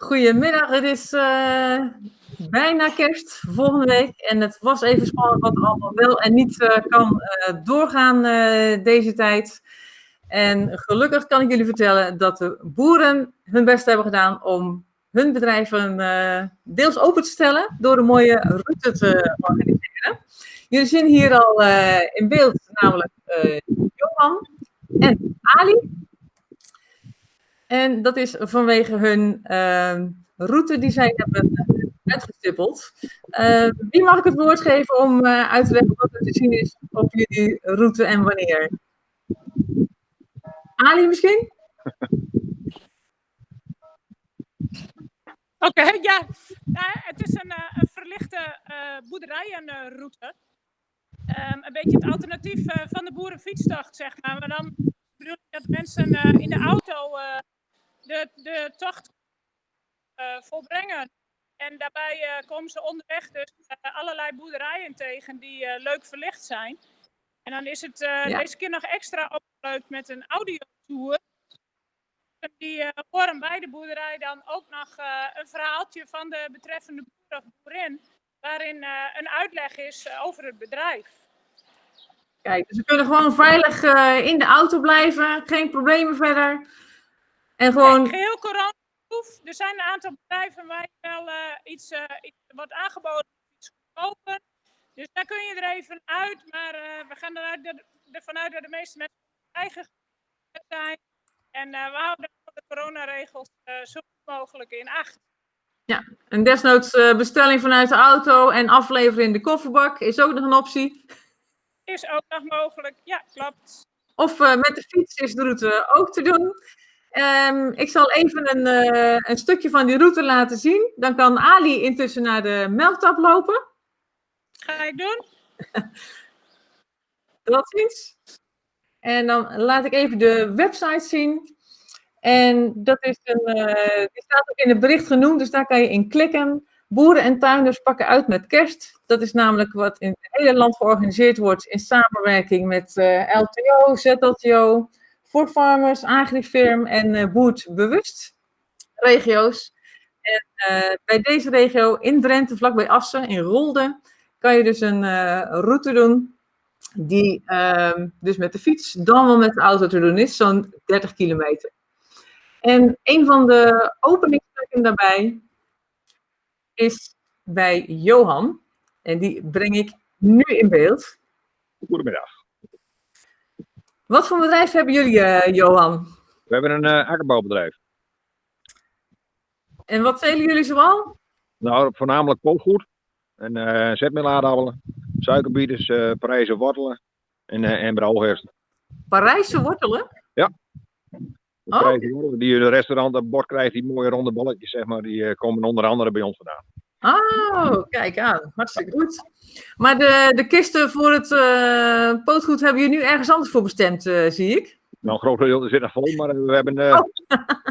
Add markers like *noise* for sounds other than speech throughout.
Goedemiddag, het is uh, bijna kerst volgende week. En het was even spannend wat allemaal wel en niet uh, kan uh, doorgaan deze tijd. En gelukkig kan ik jullie vertellen dat de boeren hun best hebben gedaan om hun bedrijven deels open te stellen door een mooie route te organiseren. Jullie zien hier al in beeld namelijk Johan en Ali. En dat is vanwege hun uh, route die zij hebben uitgestippeld. Uh, wie mag ik het woord geven om uh, uit te leggen wat er te zien is op jullie route en wanneer? Ali misschien? *laughs* Oké, ja. het is een, eh, verlichte boerderijenroute. Um, een beetje het alternatief van de boerenfietsdag, zeg maar. Maar dan bedoel ik dat mensen in de auto de, de tocht uh, volbrengen. En daarbij uh, komen ze onderweg dus uh, allerlei boerderijen tegen die leuk verlicht zijn. En dan is het ja. deze keer nog extra opgeleid met een audiotour. Die horen bij de boerderij dan ook nog een verhaaltje van de betreffende boer of boerin. Waarin een uitleg is over het bedrijf. Kijk, dus we kunnen gewoon veilig in de auto blijven, geen problemen verder. En gewoon... Nee, geheel coronaproof. Er zijn een aantal bedrijven waar je wel uh, iets, uh, iets wordt aangeboden, iets goedkoper. Dus daar kun je er even uit. Maar uh, we gaan eruit, ervan uit dat de meeste mensen eigen zijn. En we houden de coronaregels zo goed mogelijk in acht. Ja, en desnoods bestelling vanuit de auto en afleveren in de kofferbak is ook nog een optie. Is ook nog mogelijk, ja, klopt. Of met de fiets is de route ook te doen. Um, ik zal even een, uh, een, stukje van die route laten zien. Dan kan Ali intussen naar de melktap lopen. Ga ik doen. *laughs* Tot ziens. En dan laat ik even de website zien. En dat is een, uh, die staat ook in het bericht genoemd, dus daar kan je in klikken. Boeren en tuinders pakken uit met kerst. Dat is namelijk wat in het hele land georganiseerd wordt in samenwerking met uh, LTO, ZLTO, voor farmers, agrifirm en uh, boertbewust regio's. En uh, bij deze regio in Drenthe, vlakbij Assen, in Rolde, kan je dus een uh, route doen die uh, dus met de fiets dan wel met de auto te doen is, zo'n 30 kilometer. En een van de openingsstukken daarbij is bij Johan. En die breng ik nu in beeld. Goedemiddag. Wat voor bedrijf hebben jullie, uh, Johan? We hebben een uh, akkerbouwbedrijf. En wat telen jullie zoal? Nou, voornamelijk pootgoed. En uh, zetmeelaardappelen, suikerbieters, uh, Parijse wortelen en, uh, en brouwherst. Parijse wortelen? Ja. Oh. Wortelen die je de restaurant op bord krijgt, die mooie ronde balletjes, zeg maar, die komen onder andere bij ons vandaan. Oh, *laughs* kijk aan. Hartstikke goed. Maar de, de kisten voor het uh, pootgoed hebben jullie nu ergens anders voor bestemd, uh, zie ik? Nou, een groot deel zit er vol, maar we hebben uh,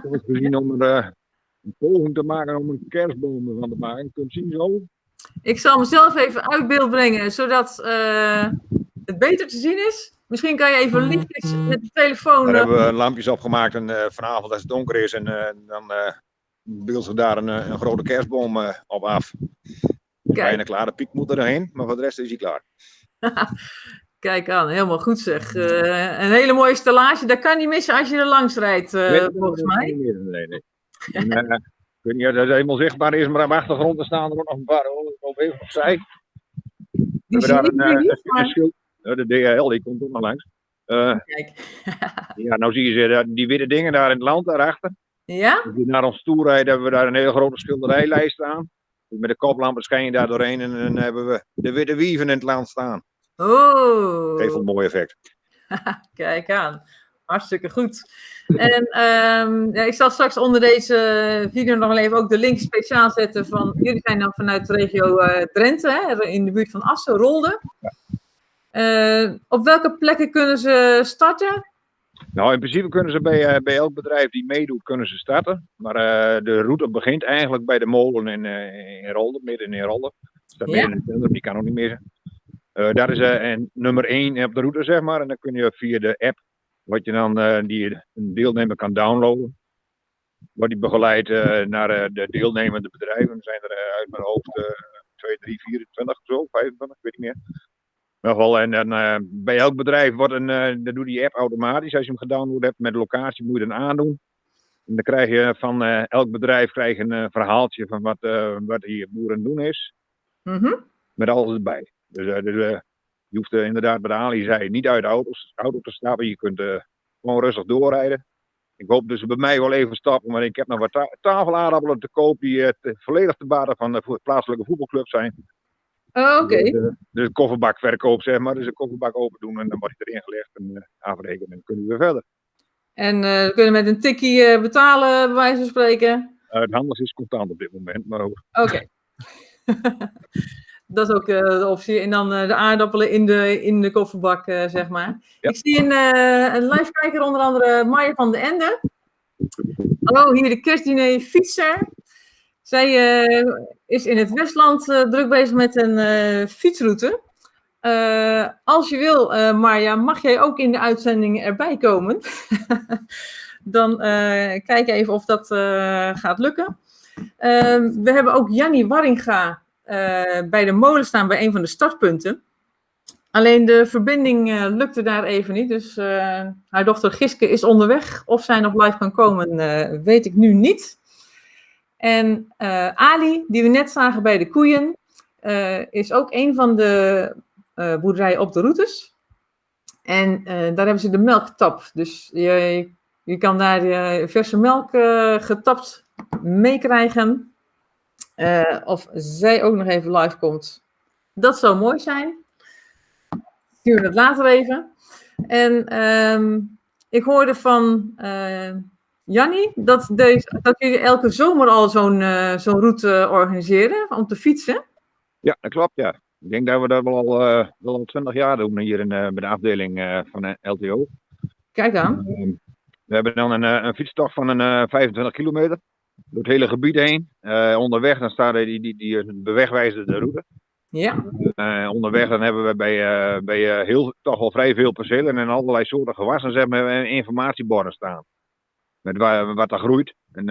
oh. *laughs* gezien om er een poging te maken om een kerstboom van te maken. Je kunt zien zo. Ik zal mezelf even uit beeld brengen, zodat het beter te zien is. Misschien kan je even lichtjes met de telefoon... Daar hebben we lampjes opgemaakt en vanavond als het donker is en dan beelden daar een, een grote kerstboom op af. Bijna klaar, de piek moet erheen, maar voor de rest is hij klaar. *laughs* Kijk aan, helemaal goed zeg. Uh, een hele mooie stellage, dat kan niet missen als je er langs rijdt, uh, volgens mij. Nee, nee, nee. uh, ik weet niet of dat helemaal zichtbaar is, maar aan de achtergrond staan er ook nog een paar op even opzij. Die we daar een, een, een schild. De DHL, die komt ook nog langs. Kijk. ja, nou zie je ze, die witte dingen daar in het land, daarachter. Ja? Als je naar ons toe rijdt, hebben we daar een hele grote schilderijlijst staan. Met de koplampen schijn je daar doorheen en dan hebben we de witte wieven in het land staan. Oh. Geeft een mooi effect. *laughs* Kijk aan. Hartstikke goed. En um, ja, ik zal straks onder deze video nog even ook de link speciaal zetten van, jullie zijn dan vanuit de regio uh, Drenthe, hè, in de buurt van Assen, Rolde. Ja. Uh, op welke plekken kunnen ze starten? Nou, in principe kunnen ze bij, uh, bij elk bedrijf die meedoet, kunnen ze starten. Maar uh, de route begint eigenlijk bij de molen in, uh, in Rolde, midden in Rolde. Dat ja. in die kan ook niet meer. daar is en nummer 1 op de route, zeg maar. En dan kun je via de app, wat je dan die een deelnemer kan downloaden. wordt die begeleid eh, naar eh, de deelnemende bedrijven. Er zijn er eh, uit mijn hoofd eh 2, 3, 24 of zo, 25, ik weet niet meer. Geval, en dan, eh, bij elk bedrijf wordt een, eh dat doet die app automatisch. Als je hem gedownload hebt met locatie, moet je dan aandoen. En dan krijg je van eh, elk bedrijf krijg een verhaaltje van wat, wat hier boeren doen is. Mhm. Met alles erbij. Dus, dus je hoeft inderdaad, bij de Ali zei, niet uit de auto's, auto te stappen. Je kunt gewoon rustig doorrijden. Ik hoop dus bij mij wel even stappen, maar ik heb nog wat ta tafelaardappelen te koop die volledig te baten van de plaatselijke voetbalclub zijn. Oh, Oké. De, de, de kofferbakverkoop, zeg maar. Dus de kofferbak open doen en dan wordt hij erin gelegd en uh, afrekenen en dan kunnen we weer verder. En eh, we kunnen met een tikkie eh, betalen, bij wijze van spreken. Het handels is contant op dit moment, maar ook. Oké. *laughs* *laughs* dat is ook eh, de optie. En dan eh, de aardappelen in de, in de kofferbak, eh, zeg maar. Ja. Ik zie een, eh, een live kijker, onder andere Maya van de Ende. Hallo, hier de kerstdiner fietser. Zij eh, is in het Westland eh, druk bezig met een eh, fietsroute. Als je wil, Marja, mag jij ook in de uitzending erbij komen? *laughs* Dan kijk even of dat gaat lukken. Ehm, we hebben ook Jannie Warringa bij de molen staan bij een van de startpunten. Alleen de verbinding lukte daar even niet. Dus haar dochter Giske is onderweg. Of zij nog live kan komen, weet ik nu niet. En eh, Ali, die we net zagen bij de koeien, eh, is ook een van de eh, boerderijen op de routes. En daar hebben ze de melktap. Dus je, je kan daar verse melk getapt meekrijgen. Of zij ook nog even live komt. Dat zou mooi zijn. Stuur het later even. En ehm, ik hoorde van Jannie dat, deze, dat jullie elke zomer al zo'n uh, zo'n route organiseren om te fietsen. Ja, dat klopt, ja. Ik denk dat we dat wel al, uh, wel al 20 jaar doen hier in, bij de afdeling van LTO. Kijk aan. Ehm, we hebben dan een, een fietstocht van een 25 kilometer door het hele gebied heen. Onderweg dan staat die, die, die bewegwijzerde route. Ja. Uh, onderweg dan hebben we bij, uh, bij heel, toch wel vrij veel percelen en allerlei soorten gewassen zeg maar, informatieborden staan. Met waar, wat er groeit en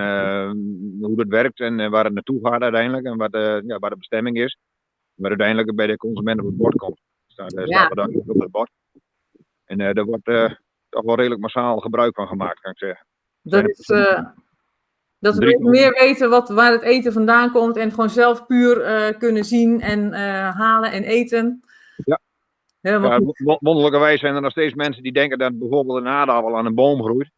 hoe dat werkt en waar het naartoe gaat uiteindelijk en wat, ja, waar de bestemming is. Waar uiteindelijk bij de consument op het bord komt. Staat, ja. staat er dan op het bord. En daar wordt toch wel redelijk massaal gebruik van gemaakt, kan ik zeggen. Dat is, dat we meer weten wat, waar het eten vandaan komt en gewoon zelf puur uh, kunnen zien en uh, halen en eten. Ja. ja wonderlijkerwijs zijn er nog steeds mensen die denken dat bijvoorbeeld een aardappel aan een boom groeit.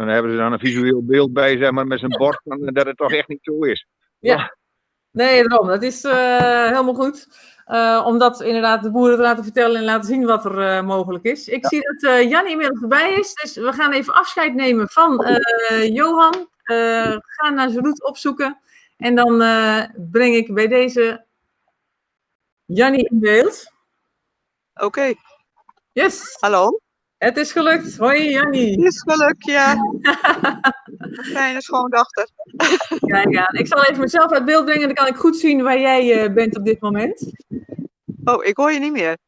Dan hebben ze dan een visueel beeld bij, zeg maar, met zijn bord, dat het toch echt niet zo is. Ja. Nee, daarom. Dat is uh, helemaal goed. Uh, om dat inderdaad de boeren te laten vertellen en laten zien wat er uh, mogelijk is. Ik ja. zie dat uh, Jan inmiddels erbij is, dus we gaan even afscheid nemen van Johan. ga naar zijn route opzoeken en dan breng ik bij deze Jannie in beeld. Oké. Okay. Yes. Hallo. Het is gelukt. Hoi Jannie. Het is gelukt, ja. *laughs* Fijne schoondochter. Kijk aan. Ik zal even mezelf uit beeld brengen, dan kan ik goed zien waar jij uh, bent op dit moment. Oh, ik hoor je niet meer.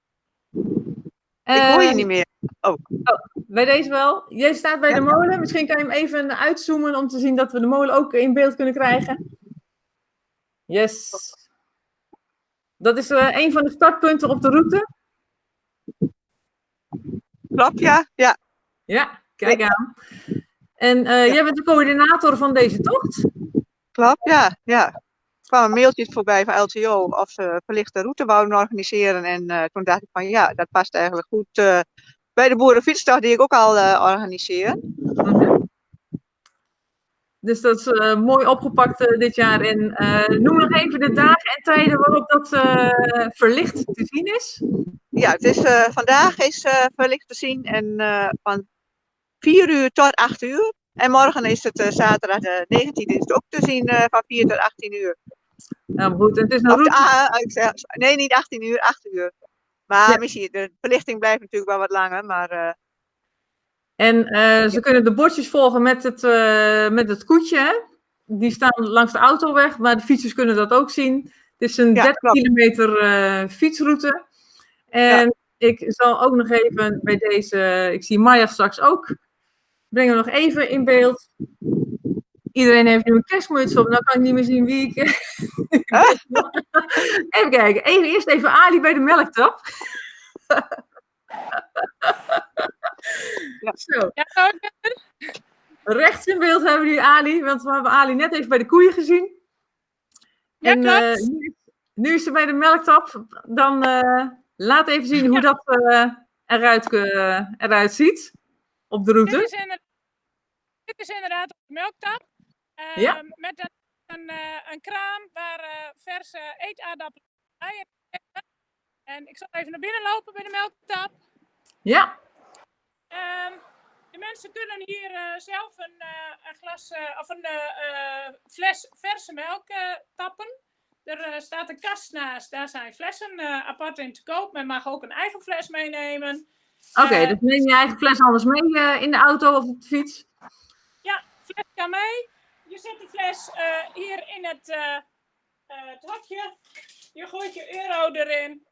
Uh, ik hoor je niet meer. Oh. oh. Bij deze wel. Jij staat bij ja. de molen. Misschien kan je hem even uitzoomen om te zien dat we de molen ook in beeld kunnen krijgen. Yes. Dat is uh, een van de startpunten op de route. Klopt, ja. Ja, ja kijk aan. En uh, ja. jij bent de coördinator van deze tocht? Klopt, ja. ja. Er kwam een mailtje voorbij van LTO of ze verlichte route wouden organiseren. En uh, toen dacht ik van ja, dat past eigenlijk goed uh, bij de boerenfietsdag die ik ook al organiseer. -hmm. Dus dat is mooi opgepakt dit jaar. En noem nog even de dagen en tijden waarop dat verlicht te zien is. Ja, het is, vandaag is verlicht te zien en van 4 uur tot 8 uur. En morgen is het uh, zaterdag de 19e is het ook te zien uh, van 4 tot 18 uur. Nou goed, het is een route... Nee, niet 18 uur, 8 uur. Maar ja. misschien, de verlichting blijft natuurlijk wel wat langer, maar... Uh... En ze kunnen de bordjes volgen met het, met het koetje, hè? Die staan langs de autoweg, maar de fietsers kunnen dat ook zien. Het is een ja, 30 klopt. kilometer fietsroute. En ik zal ook nog even bij deze, ik zie Maya straks ook, breng hem nog even in beeld. Iedereen heeft nu een kerstmuts op. Nou kan ik niet meer zien wie ik... *laughs* even kijken. Even, eerst even Ali bij de melktap. Ja. Zo. Ja. Rechts in beeld hebben we nu Ali, want we hebben Ali net even bij de koeien gezien. Ja, en eh, klopt. nu, is- nu is ze bij de melktap. Dan eh, laat even zien hoe dat eh, eruit, eruit ziet op de Dit route. is, inderdaad, dit is inderdaad op de melktap. Ja. Ehm, Met een, een, eh, een kraam waar eh, verse eetaardappelen bij. En ik zal even naar binnen lopen bij de melktap. Ja, Ehm, de mensen kunnen hier zelf een, een glas of een fles verse melk tappen. Er eh, staat een kast naast, daar zijn flessen eh, apart in te koop. Men mag ook een eigen fles meenemen. oké. Eh, dus neem je eigen fles anders mee in de auto of op de fiets. Ja, fles kan mee. Je zet die fles hier in het, het hokje. Je gooit je euro erin.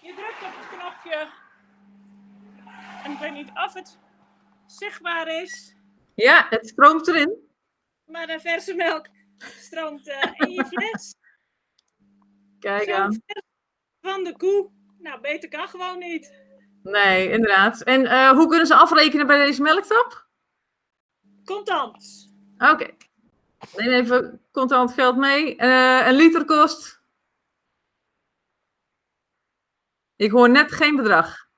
Je drukt op het knopje. En ik weet niet of het zichtbaar is. Ja, het stroomt erin. Maar de verse melk stroomt in je fles. Kijk aan. van de koe. Nou, beter kan gewoon niet. Nee, inderdaad. En eh, hoe kunnen ze afrekenen bij deze melktap? Contant. Oké. Neem even contant geld mee. Eh, een liter kost. Ik hoor net geen bedrag.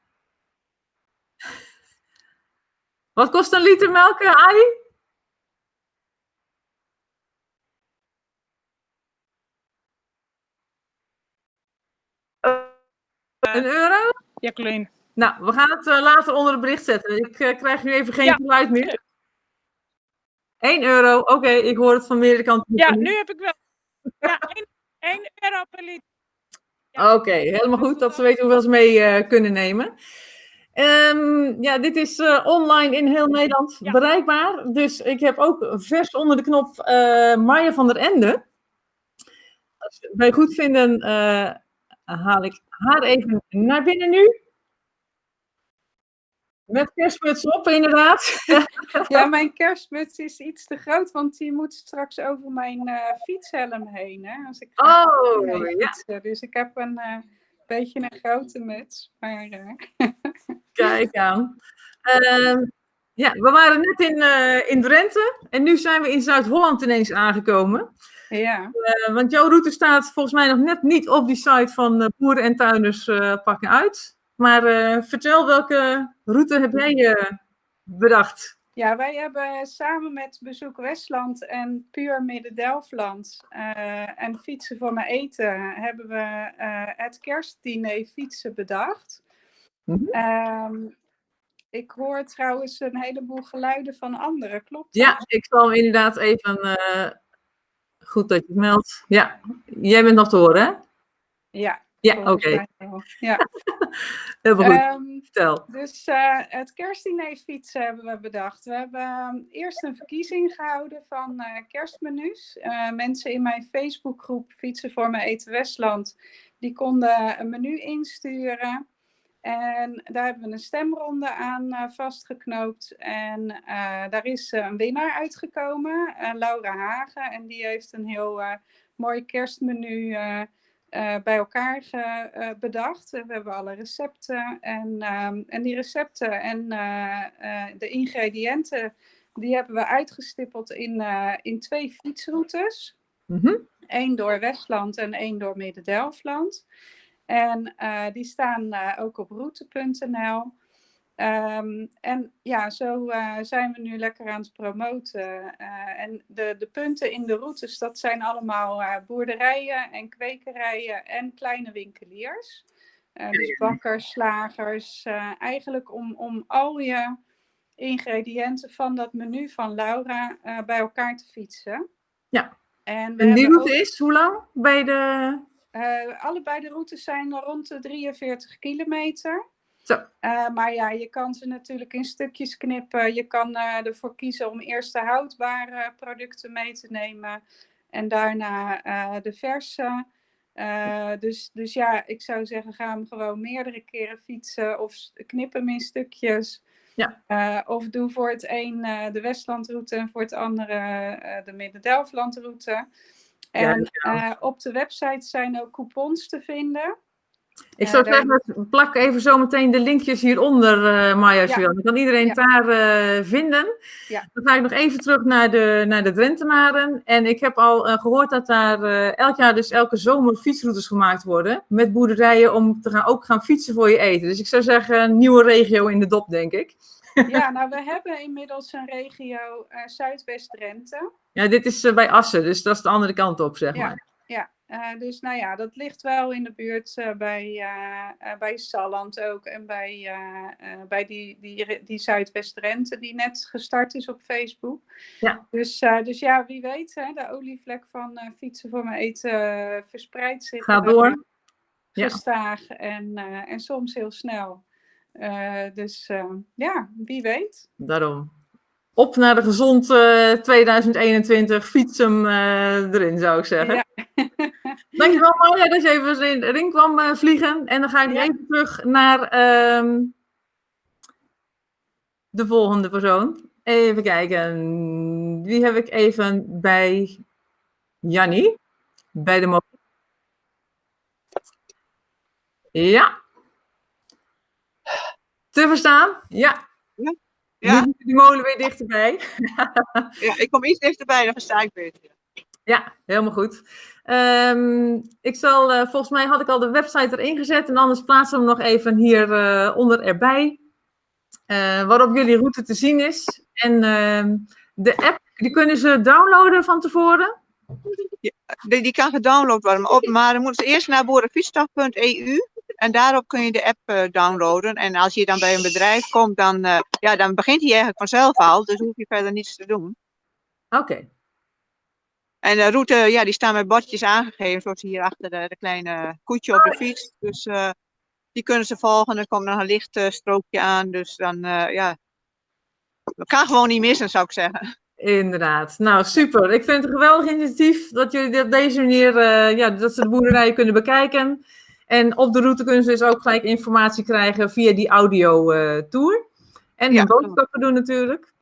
*laughs* Wat kost een liter melk, eh, Een euro? Jacqueline. Nou, we gaan het eh, later onder het bericht zetten. Ik eh, krijg nu even geen Ja. geluid meer. 1 euro, oké, ik hoor het van meerdere kanten. Ja, nu heb ik wel. Ja, 1 euro per liter. Oké, helemaal goed dat ze weten hoeveel ze mee eh, kunnen nemen. Ehm, ja, dit is eh, online in heel Nederland Ja. bereikbaar. Dus ik heb ook vers onder de knop eh Maya van der Ende. Als je het mij goed vinden, eh, haal ik haar even naar binnen nu. Met kerstmuts op, inderdaad. *laughs* Ja, mijn kerstmuts is iets te groot, want die moet straks over mijn eh, fietshelm heen. Hè, als ik Oh, ja. Dus ik heb een eh, beetje een grote muts. Maar eh, *laughs* Kijk aan. Ehm, ja, we waren net in, in Drenthe en nu zijn we in Zuid-Holland ineens aangekomen. Ja, Eh, want jouw route staat volgens mij nog net niet op die site van eh, Boeren en Tuinders eh, pakken uit. Maar vertel, welke route heb jij bedacht? ja, wij hebben samen met Bezoek Westland en Puur Midden-Delfland en Fietsen voor mijn eten hebben we het kerstdiner fietsen bedacht. Mhm. Ehm, ik hoor trouwens een heleboel geluiden van anderen, klopt dat? Ja, ik zal hem inderdaad even. Goed dat je het meldt. Ja, jij bent nog te horen, hè? Ja, Ja, oké. Ja. *laughs* Helemaal goed. Ehm, Vertel. dus eh, het kerstdiner fietsen hebben we bedacht. We hebben ehm, eerst een verkiezing gehouden van eh, kerstmenu's. Eh, mensen in mijn Facebookgroep Fietsen voor mijn eten Westland, die konden een menu insturen. En daar hebben we een stemronde aan eh, vastgeknoopt. En eh, daar is eh, een winnaar uitgekomen, Laura Hagen. En die heeft een heel mooi kerstmenu bij elkaar ge- bedacht. We hebben alle recepten en, ehm, en die recepten en de ingrediënten, die hebben we uitgestippeld in, in twee fietsroutes. Mhm. Eén door Westland en één door Midden-Delfland. En eh, die staan eh, ook op route.nl. Ehm, en ja, zo eh, zijn we nu lekker aan het promoten. En de, de punten in de routes, dat zijn allemaal boerderijen en kwekerijen en kleine winkeliers. Dus bakkers, slagers. eigenlijk om, om al je ingrediënten van dat menu van Laura bij elkaar te fietsen. Ja. En, die route ook- is hoe lang? Bij de. Eh, allebei de routes zijn rond de 43 kilometer. Zo. Eh, maar ja, je kan ze natuurlijk in stukjes knippen. Je kan eh, ervoor kiezen om eerst de houdbare producten mee te nemen en daarna de verse. Dus, dus ja, ik zou zeggen, ga hem gewoon meerdere keren fietsen of knip hem in stukjes. Ja. Of doe voor het een de Westlandroute en voor het andere de Midden-Delftlandroute. En eh, op de website zijn ook coupons te vinden. Ik Ja, zou zeggen, plak even zometeen de linkjes hieronder, eh Maya, als je Ja. wil. Dan kan iedereen Ja. daar eh, vinden. Ja. Dan ga ik nog even terug naar de, naar de Drentenaren. En ik heb al eh, gehoord dat daar eh, elk jaar dus elke zomer fietsroutes gemaakt worden. Met boerderijen om te gaan, ook gaan fietsen voor je eten. Dus ik zou zeggen, nieuwe regio in de dop, denk ik. Ja, nou, we hebben inmiddels een regio eh, Zuidwest-Drenthe. Ja, dit is eh, bij Assen, dus dat is de andere kant op, zeg Ja. maar. Ja, eh, dus nou ja, dat ligt wel in de buurt bij, bij Salland ook. En bij, bij die, die, die Zuidwest-Drenthe die net gestart is op Facebook. Ja. Dus, dus ja, wie weet, hè, de olievlek van fietsen voor mijn eten verspreidt zich. Ga door. Ja. Gestaag en, en soms heel snel. Eh, dus eh, ja, wie weet. Daarom. Op naar de gezond eh, 2021. Fiets hem eh, erin, zou ik zeggen. Ja. *laughs* Dankjewel Marja dat je even in de ring kwam eh, vliegen. En dan ga ik Ja. even terug naar ehm, de volgende persoon. Even kijken. Wie heb ik even bij Jannie? Bij de mo- Ja. Te verstaan? Ja. Ja, Nu die molen weer dichterbij. *laughs* ja, ik kom iets dichterbij, dan versta ik beter. Ja, helemaal goed. Ehm, ik zal, eh, volgens mij had ik al de website erin gezet en anders plaatsen we hem nog even hier eh, onder erbij. eh, waarop jullie route te zien is. En ehm, de app, die kunnen ze downloaden van tevoren. Die, die kan gedownload worden, maar, op, maar dan moeten ze eerst naar boerenfietsdag.eu en daarop kun je de app eh, downloaden. En als je dan bij een bedrijf komt, dan, eh, ja, dan begint hij eigenlijk vanzelf al, dus hoef je verder niets te doen. Oké, En de route, ja, die staan met bordjes aangegeven, zoals hier achter de, de kleine koetje op de fiets. Dus eh, die kunnen ze volgen. Er komt nog een licht strookje aan, dus dan, ja, dat kan gewoon niet missen, zou ik zeggen. inderdaad. Nou, super. Ik vind het een geweldig initiatief dat jullie op deze manier, ja, dat ze de boerderijen kunnen bekijken. En op de route kunnen ze dus ook gelijk informatie krijgen via die audio eh. En Ja. hun boodschappen doen natuurlijk.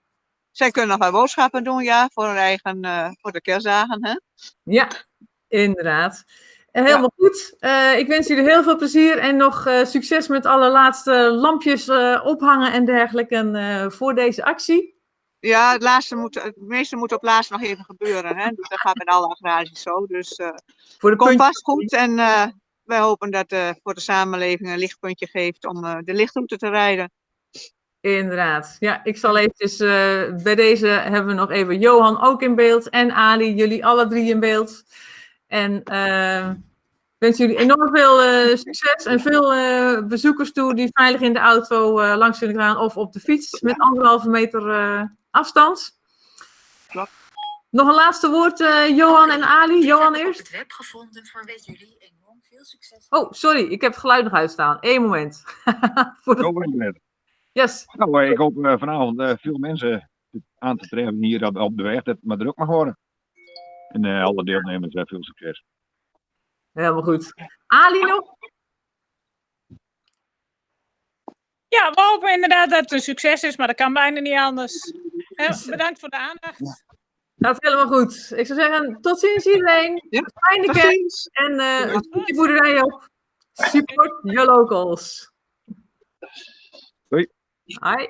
Zij kunnen nog wel boodschappen doen, ja, voor hun eigen, eh, voor de kerstdagen, hè. Ja, inderdaad. Eh, Helemaal goed. Ik wens jullie heel veel plezier en nog succes met alle laatste lampjes ophangen en dergelijke voor deze actie. Ja, het, laatste moet, het meeste moet op laatst nog even gebeuren. Hè? Dus dat gaat met alle agrarisch zo. Dus Voor de puntjes. vast goed. En wij hopen dat eh voor de samenleving een lichtpuntje geeft om eh, de lichtroute te rijden. Inderdaad. Ja, ik zal eventjes, eh, bij deze hebben we nog even Johan ook in beeld en Ali, jullie alle drie in beeld. En eh, ik wens jullie enorm veel eh, succes en veel eh, bezoekers toe die veilig in de auto eh, langs kunnen gaan of op de fiets met anderhalve meter eh, afstand. Klopt. Nog een laatste woord, eh, Johan en Ali. Johan Ik heb eerst. het web gevonden voor weet jullie succes. Oh, sorry, ik heb het geluid nog uitstaan. Eén moment. *laughs* Voor de... Over internet. Yes, Nou, eh, ik hoop eh, vanavond eh, veel mensen aan te treffen hier op, op de weg, dat het maar druk mag worden. En eh, alle deelnemers veel succes. helemaal goed. Ali nog? Ja, we hopen inderdaad dat het een succes is, maar dat kan bijna niet anders. Bedankt voor de aandacht. Gaat helemaal goed. Ik zou zeggen, tot ziens iedereen. Ja, Fijne kerst en eh een goede boerderij op. Support your locals. Hoi. Hi.